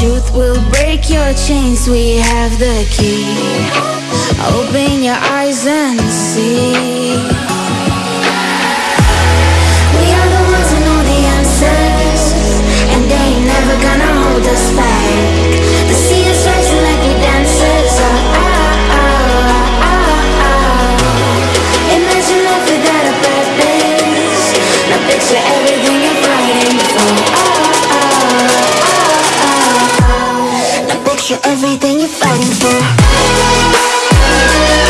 truth will break your chains. We have the key. Open your eyes and see. We are the ones who know the answers, and they ain't never gonna hold us back. The sea is rising like we dancers. Ah, ah, ah, ah, ah. Imagine life without a purpose. Now picture everything You're everything you're fighting for.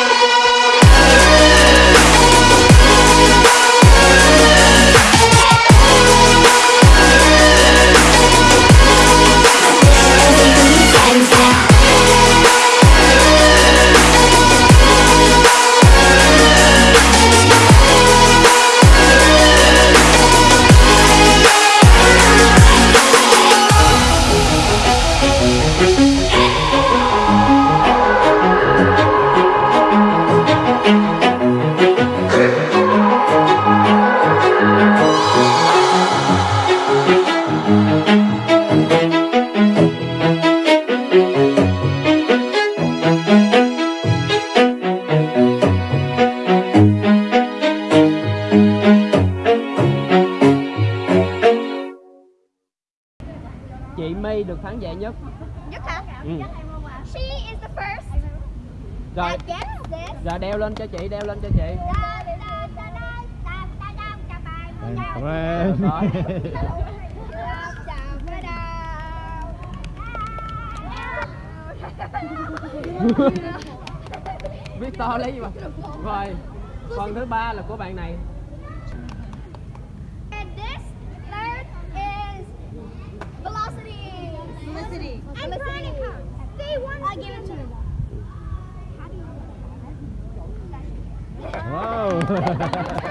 chị My được thắng giả nhất nhất hả ừ. she is the first rồi rồi đeo lên cho chị đeo lên cho chị cảm ơn Victor lấy gì mà rồi phần thứ ba là của bạn này Ha.